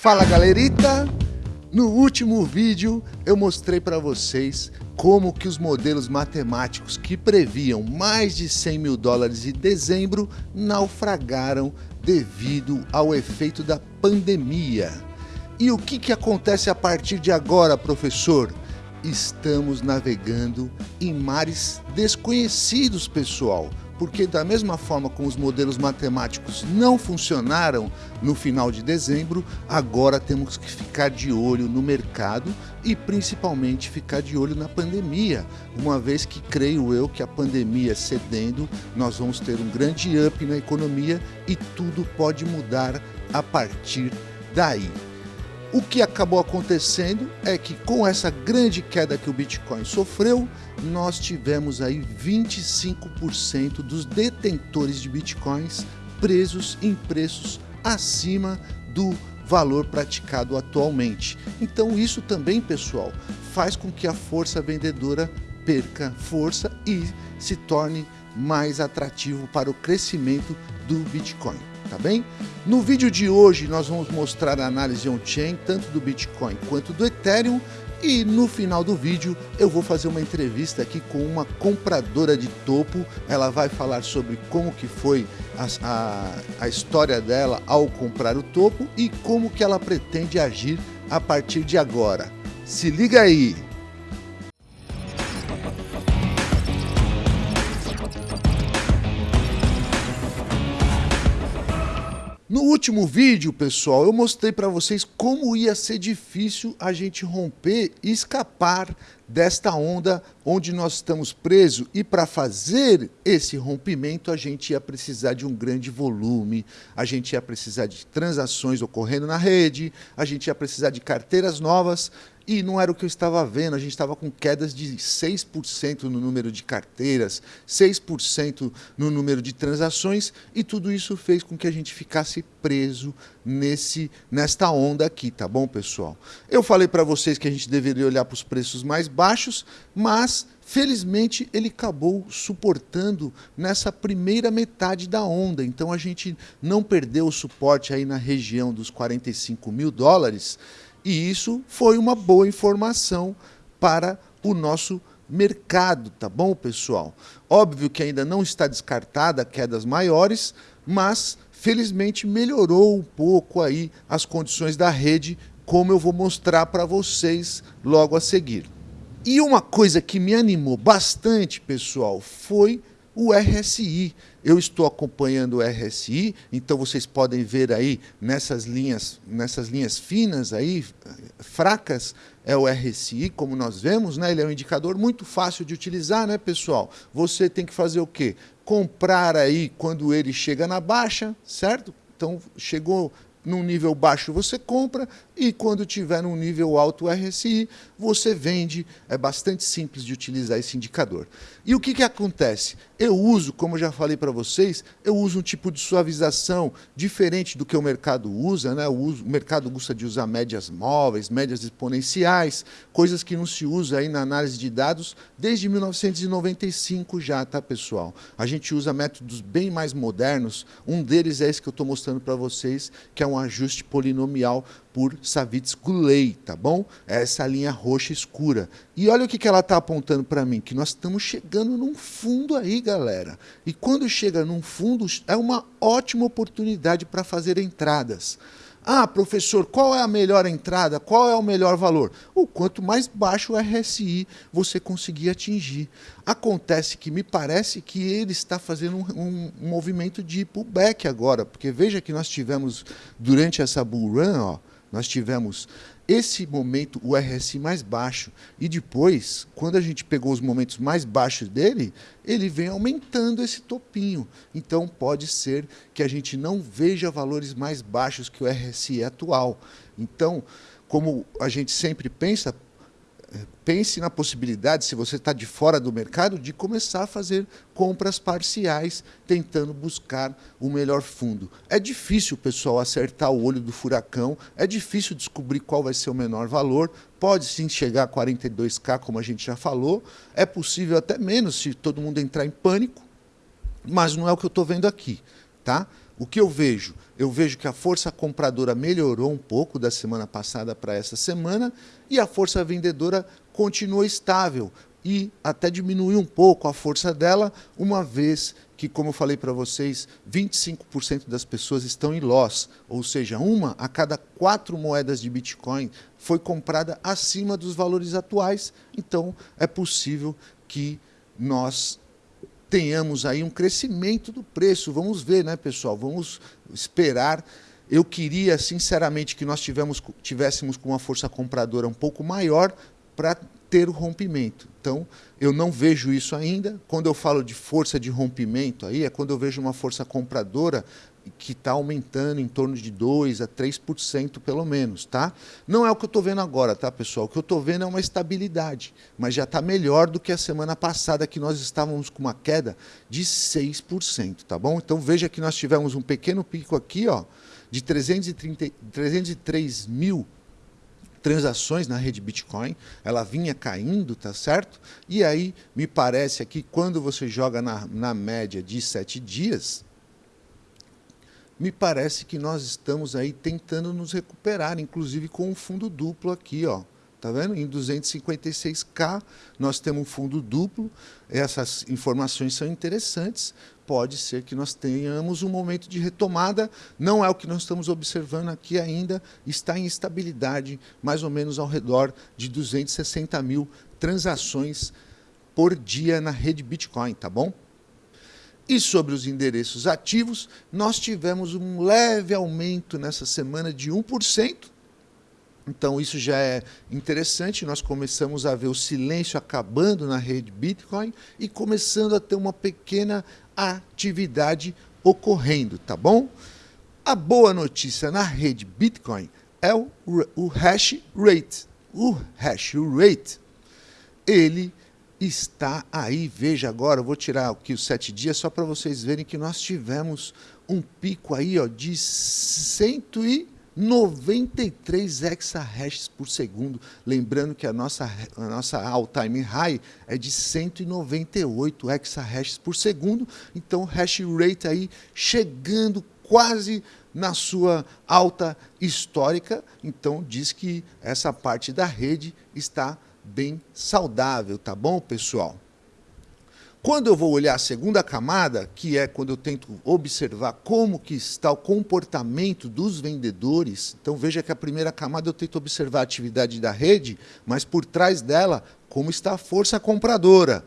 Fala galerita! No último vídeo eu mostrei para vocês como que os modelos matemáticos que previam mais de 100 mil dólares em dezembro naufragaram devido ao efeito da pandemia. E o que, que acontece a partir de agora, professor? Estamos navegando em mares desconhecidos, pessoal porque da mesma forma como os modelos matemáticos não funcionaram no final de dezembro, agora temos que ficar de olho no mercado e principalmente ficar de olho na pandemia, uma vez que creio eu que a pandemia cedendo, nós vamos ter um grande up na economia e tudo pode mudar a partir daí. O que acabou acontecendo é que com essa grande queda que o Bitcoin sofreu, nós tivemos aí 25% dos detentores de Bitcoins presos em preços acima do valor praticado atualmente. Então isso também, pessoal, faz com que a força vendedora perca força e se torne mais atrativo para o crescimento do Bitcoin tá bem? No vídeo de hoje nós vamos mostrar a análise on-chain, tanto do Bitcoin quanto do Ethereum, e no final do vídeo eu vou fazer uma entrevista aqui com uma compradora de topo, ela vai falar sobre como que foi a, a, a história dela ao comprar o topo e como que ela pretende agir a partir de agora. Se liga aí! Último vídeo, pessoal, eu mostrei para vocês como ia ser difícil a gente romper e escapar desta onda onde nós estamos presos. E para fazer esse rompimento a gente ia precisar de um grande volume, a gente ia precisar de transações ocorrendo na rede, a gente ia precisar de carteiras novas e não era o que eu estava vendo, a gente estava com quedas de 6% no número de carteiras, 6% no número de transações, e tudo isso fez com que a gente ficasse preso nesse, nesta onda aqui, tá bom, pessoal? Eu falei para vocês que a gente deveria olhar para os preços mais baixos, mas felizmente ele acabou suportando nessa primeira metade da onda, então a gente não perdeu o suporte aí na região dos 45 mil dólares, e isso foi uma boa informação para o nosso mercado, tá bom, pessoal? Óbvio que ainda não está descartada quedas maiores, mas felizmente melhorou um pouco aí as condições da rede, como eu vou mostrar para vocês logo a seguir. E uma coisa que me animou bastante, pessoal, foi o RSI. Eu estou acompanhando o RSI, então vocês podem ver aí nessas linhas, nessas linhas finas aí, fracas, é o RSI, como nós vemos, né? Ele é um indicador muito fácil de utilizar, né, pessoal? Você tem que fazer o quê? Comprar aí quando ele chega na baixa, certo? Então, chegou num nível baixo você compra e quando tiver num nível alto RSI, você vende. É bastante simples de utilizar esse indicador. E o que, que acontece? Eu uso, como já falei para vocês, eu uso um tipo de suavização diferente do que o mercado usa. Né? O, uso, o mercado gosta de usar médias móveis, médias exponenciais, coisas que não se usa aí na análise de dados desde 1995 já, tá, pessoal? A gente usa métodos bem mais modernos. Um deles é esse que eu estou mostrando para vocês, que é um ajuste polinomial por Savitz-Goulet, tá bom? É essa linha roxa escura. E olha o que, que ela está apontando para mim, que nós estamos chegando num fundo aí, galera. E quando chega num fundo, é uma ótima oportunidade para fazer entradas. Ah, professor, qual é a melhor entrada? Qual é o melhor valor? O quanto mais baixo o RSI você conseguir atingir. Acontece que me parece que ele está fazendo um, um movimento de pullback agora, porque veja que nós tivemos, durante essa bull run, ó, nós tivemos esse momento, o RSI mais baixo, e depois, quando a gente pegou os momentos mais baixos dele, ele vem aumentando esse topinho. Então pode ser que a gente não veja valores mais baixos que o RSI atual. Então, como a gente sempre pensa, pense na possibilidade, se você está de fora do mercado, de começar a fazer compras parciais, tentando buscar o melhor fundo. É difícil, pessoal, acertar o olho do furacão, é difícil descobrir qual vai ser o menor valor, pode sim chegar a 42K, como a gente já falou, é possível até menos se todo mundo entrar em pânico, mas não é o que eu estou vendo aqui. Tá? O que eu vejo? Eu vejo que a força compradora melhorou um pouco da semana passada para essa semana e a força vendedora continua estável e até diminuiu um pouco a força dela, uma vez que, como eu falei para vocês, 25% das pessoas estão em loss, ou seja, uma a cada quatro moedas de Bitcoin foi comprada acima dos valores atuais, então é possível que nós tenhamos aí um crescimento do preço. Vamos ver, né, pessoal? Vamos esperar. Eu queria, sinceramente, que nós tivemos, tivéssemos com uma força compradora um pouco maior para ter o rompimento. Então, eu não vejo isso ainda. Quando eu falo de força de rompimento, aí é quando eu vejo uma força compradora que está aumentando em torno de 2% a 3% pelo menos, tá? Não é o que eu estou vendo agora, tá, pessoal? O que eu estou vendo é uma estabilidade, mas já está melhor do que a semana passada, que nós estávamos com uma queda de 6%, tá bom? Então veja que nós tivemos um pequeno pico aqui, ó, de 330, 303 mil transações na rede Bitcoin, ela vinha caindo, tá certo? E aí, me parece aqui, quando você joga na, na média de sete dias, me parece que nós estamos aí tentando nos recuperar, inclusive com um fundo duplo aqui, ó. Tá vendo? Em 256K nós temos um fundo duplo. Essas informações são interessantes. Pode ser que nós tenhamos um momento de retomada. Não é o que nós estamos observando aqui ainda. Está em estabilidade, mais ou menos ao redor de 260 mil transações por dia na rede Bitcoin, tá bom? E sobre os endereços ativos, nós tivemos um leve aumento nessa semana de 1%. Então isso já é interessante, nós começamos a ver o silêncio acabando na rede Bitcoin e começando a ter uma pequena atividade ocorrendo, tá bom? A boa notícia na rede Bitcoin é o, o hash rate. O hash rate, ele está aí. Veja agora, eu vou tirar aqui os sete dias só para vocês verem que nós tivemos um pico aí ó, de 193 exahashes por segundo. Lembrando que a nossa, a nossa all-time high é de 198 exahashes por segundo. Então, hash rate aí chegando quase na sua alta histórica. Então, diz que essa parte da rede está bem saudável, tá bom, pessoal? Quando eu vou olhar a segunda camada, que é quando eu tento observar como que está o comportamento dos vendedores, então veja que a primeira camada eu tento observar a atividade da rede, mas por trás dela, como está a força compradora.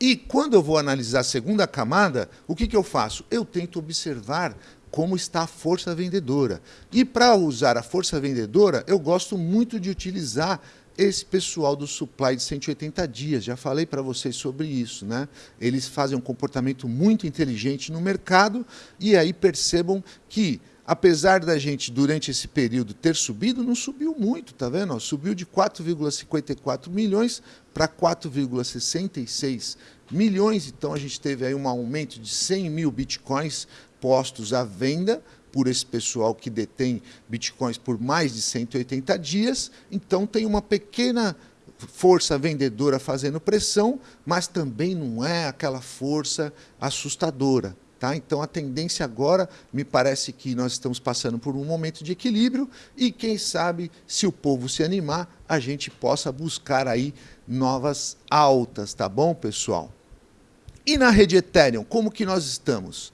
E quando eu vou analisar a segunda camada, o que, que eu faço? Eu tento observar como está a força vendedora. E para usar a força vendedora, eu gosto muito de utilizar esse pessoal do supply de 180 dias, já falei para vocês sobre isso, né? Eles fazem um comportamento muito inteligente no mercado e aí percebam que apesar da gente durante esse período ter subido, não subiu muito, tá vendo? Subiu de 4,54 milhões para 4,66 milhões, então a gente teve aí um aumento de 100 mil bitcoins postos à venda por esse pessoal que detém bitcoins por mais de 180 dias. Então tem uma pequena força vendedora fazendo pressão, mas também não é aquela força assustadora. Tá? Então a tendência agora, me parece que nós estamos passando por um momento de equilíbrio e quem sabe, se o povo se animar, a gente possa buscar aí novas altas, tá bom, pessoal? E na rede Ethereum, como que nós estamos?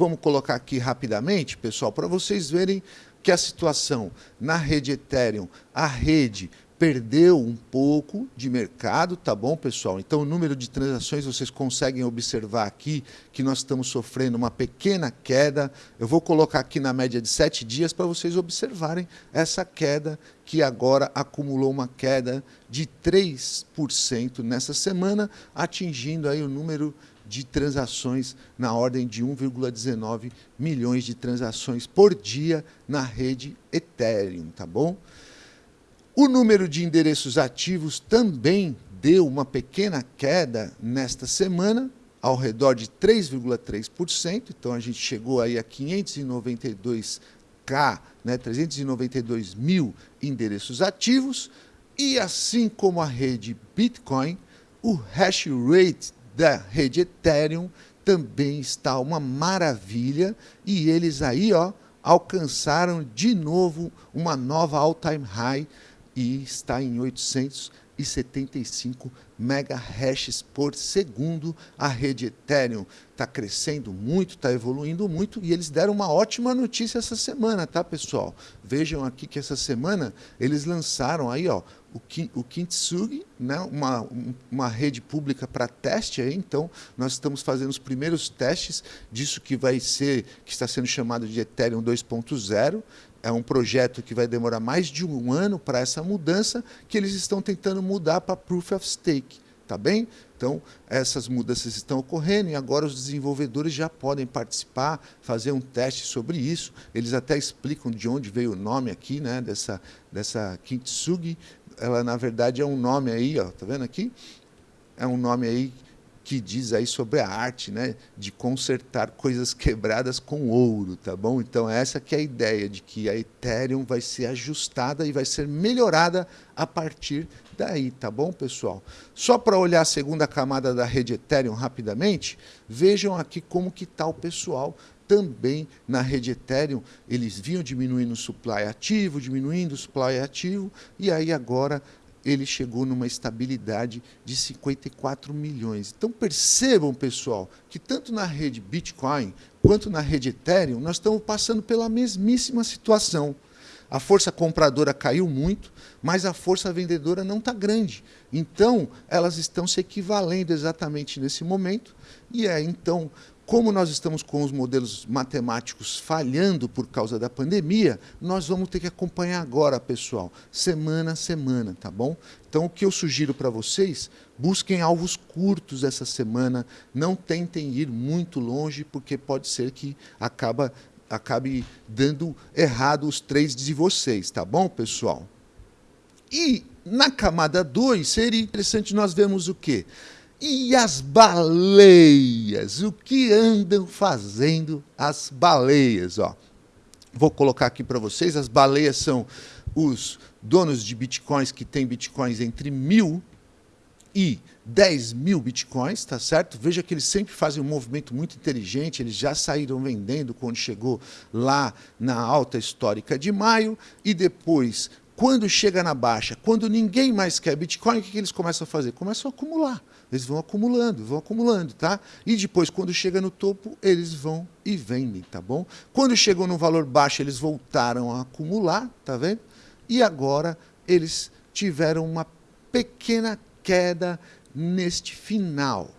Vamos colocar aqui rapidamente, pessoal, para vocês verem que a situação na rede Ethereum, a rede perdeu um pouco de mercado, tá bom, pessoal? Então, o número de transações, vocês conseguem observar aqui que nós estamos sofrendo uma pequena queda. Eu vou colocar aqui na média de sete dias para vocês observarem essa queda que agora acumulou uma queda de 3% nessa semana, atingindo aí o número de transações na ordem de 1,19 milhões de transações por dia na rede Ethereum, tá bom? O número de endereços ativos também deu uma pequena queda nesta semana, ao redor de 3,3%, então a gente chegou aí a 592k, né, 392 mil endereços ativos, e assim como a rede Bitcoin, o hash rate da rede Ethereum também está uma maravilha. E eles aí, ó, alcançaram de novo uma nova all-time high e está em 875 megahashes por segundo. A rede Ethereum está crescendo muito, está evoluindo muito e eles deram uma ótima notícia essa semana, tá, pessoal? Vejam aqui que essa semana eles lançaram aí, ó, o, o Kintsugi, né, uma, uma rede pública para teste aí, então nós estamos fazendo os primeiros testes disso que vai ser, que está sendo chamado de Ethereum 2.0, é um projeto que vai demorar mais de um ano para essa mudança, que eles estão tentando mudar para Proof of Stake, tá bem? Então, essas mudanças estão ocorrendo e agora os desenvolvedores já podem participar, fazer um teste sobre isso. Eles até explicam de onde veio o nome aqui, né, dessa, dessa Kintsugi. Ela, na verdade, é um nome aí, ó, tá vendo aqui? É um nome aí que diz aí sobre a arte, né, de consertar coisas quebradas com ouro, tá bom? Então essa que é a ideia de que a Ethereum vai ser ajustada e vai ser melhorada a partir daí, tá bom, pessoal? Só para olhar a segunda camada da rede Ethereum rapidamente, vejam aqui como que está o pessoal também na rede Ethereum, eles vinham diminuindo o supply ativo, diminuindo o supply ativo, e aí agora ele chegou numa estabilidade de 54 milhões. Então percebam, pessoal, que tanto na rede Bitcoin quanto na rede Ethereum, nós estamos passando pela mesmíssima situação. A força compradora caiu muito, mas a força vendedora não está grande. Então, elas estão se equivalendo exatamente nesse momento. E é então como nós estamos com os modelos matemáticos falhando por causa da pandemia, nós vamos ter que acompanhar agora, pessoal, semana a semana, tá bom? Então, o que eu sugiro para vocês, busquem alvos curtos essa semana, não tentem ir muito longe, porque pode ser que acaba, acabe dando errado os trades de vocês, tá bom, pessoal? E na camada 2, seria interessante nós vermos o quê? E as baleias? O que andam fazendo as baleias? Ó, vou colocar aqui para vocês. As baleias são os donos de bitcoins que têm bitcoins entre mil e 10 mil bitcoins, tá certo? Veja que eles sempre fazem um movimento muito inteligente, eles já saíram vendendo quando chegou lá na alta histórica de maio e depois, quando chega na baixa, quando ninguém mais quer Bitcoin, o que eles começam a fazer? Começam a acumular. Eles vão acumulando, vão acumulando, tá? E depois, quando chega no topo, eles vão e vendem, tá bom? Quando chegou no valor baixo, eles voltaram a acumular, tá vendo? E agora eles tiveram uma pequena queda neste final.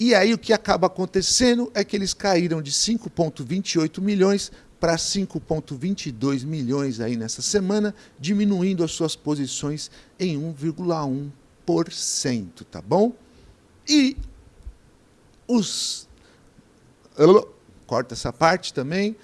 E aí o que acaba acontecendo é que eles caíram de 5,28 milhões para 5,22 milhões aí nessa semana, diminuindo as suas posições em 1,1 tá bom? E os. Corta essa parte também.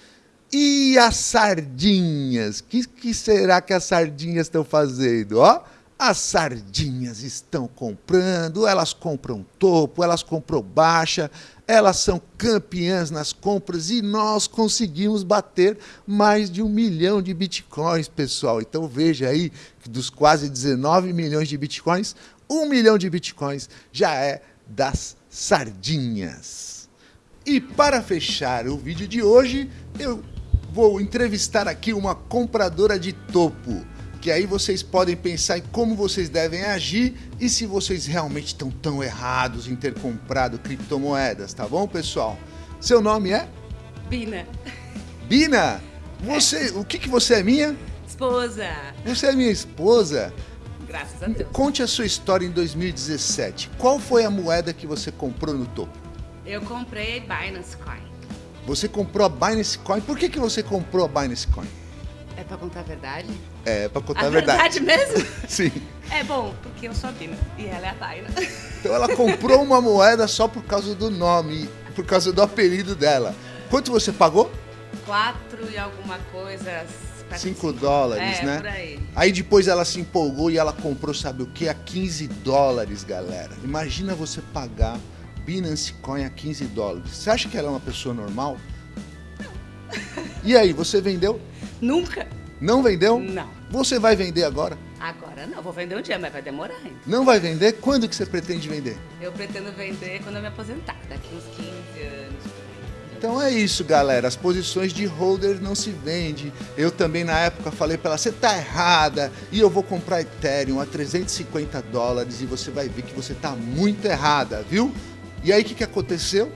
E as sardinhas? O que, que será que as sardinhas estão fazendo? Ó, as sardinhas estão comprando, elas compram topo, elas compram baixa, elas são campeãs nas compras e nós conseguimos bater mais de um milhão de bitcoins, pessoal. Então veja aí que dos quase 19 milhões de bitcoins, um milhão de bitcoins já é das sardinhas. E para fechar o vídeo de hoje, eu vou entrevistar aqui uma compradora de topo que aí vocês podem pensar em como vocês devem agir e se vocês realmente estão tão errados em ter comprado criptomoedas, tá bom, pessoal? Seu nome é? Bina. Bina? Você, o que que você é minha? Esposa. Você é minha esposa? Graças a Deus. Conte a sua história em 2017. Qual foi a moeda que você comprou no topo? Eu comprei Binance Coin. Você comprou a Binance Coin. Por que, que você comprou a Binance Coin? É pra contar a verdade? É, pra contar a, a verdade. verdade mesmo? Sim. É bom, porque eu sou a Bina e ela é a Daina. Então ela comprou uma moeda só por causa do nome, por causa do apelido dela. Quanto você pagou? Quatro e alguma coisa. 5 dólares, é, né? Por aí. aí depois ela se empolgou e ela comprou, sabe o que? A 15 dólares, galera. Imagina você pagar Binance Coin a 15 dólares. Você acha que ela é uma pessoa normal? E aí, você vendeu? Nunca. Não vendeu? Não. Você vai vender agora? Agora não, vou vender um dia, mas vai demorar ainda. Não vai vender? Quando que você pretende vender? Eu pretendo vender quando eu me aposentar, daqui uns 15 anos. Então é isso, galera. As posições de holder não se vende. Eu também na época falei para ela, você tá errada e eu vou comprar Ethereum a 350 dólares e você vai ver que você tá muito errada, viu? E aí o que, que aconteceu?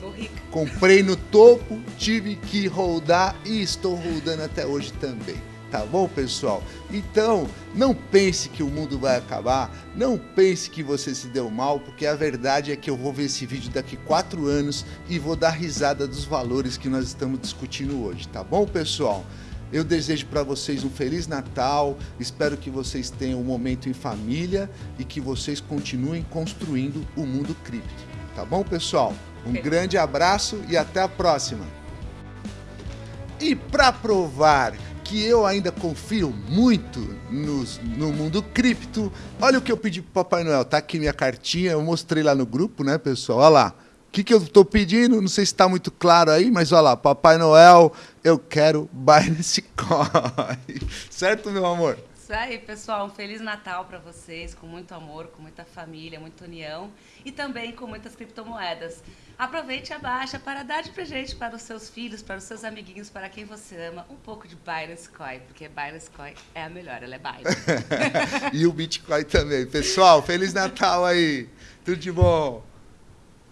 Tô rica. Comprei no topo, tive que holdar e estou holdando até hoje também. Tá bom, pessoal? Então, não pense que o mundo vai acabar, não pense que você se deu mal, porque a verdade é que eu vou ver esse vídeo daqui quatro anos e vou dar risada dos valores que nós estamos discutindo hoje, tá bom, pessoal? Eu desejo para vocês um feliz Natal, espero que vocês tenham um momento em família e que vocês continuem construindo o mundo cripto, tá bom, pessoal? Um grande abraço e até a próxima. E para provar que eu ainda confio muito nos- no mundo cripto, olha o que eu pedi pro Papai Noel. Tá aqui minha cartinha, eu mostrei lá no grupo, né, pessoal? Olha lá. O que, que eu tô pedindo? Não sei se está muito claro aí, mas olha lá, Papai Noel, eu quero Binance Coin. certo, meu amor? Isso aí, pessoal. Um Feliz Natal para vocês, com muito amor, com muita família, muita união e também com muitas criptomoedas. Aproveite a baixa para dar de presente para os seus filhos, para os seus amiguinhos, para quem você ama, um pouco de Binance Coin, porque Binance Coin é a melhor, ela é Binance. e o Bitcoin também. Pessoal, Feliz Natal aí. Tudo de bom.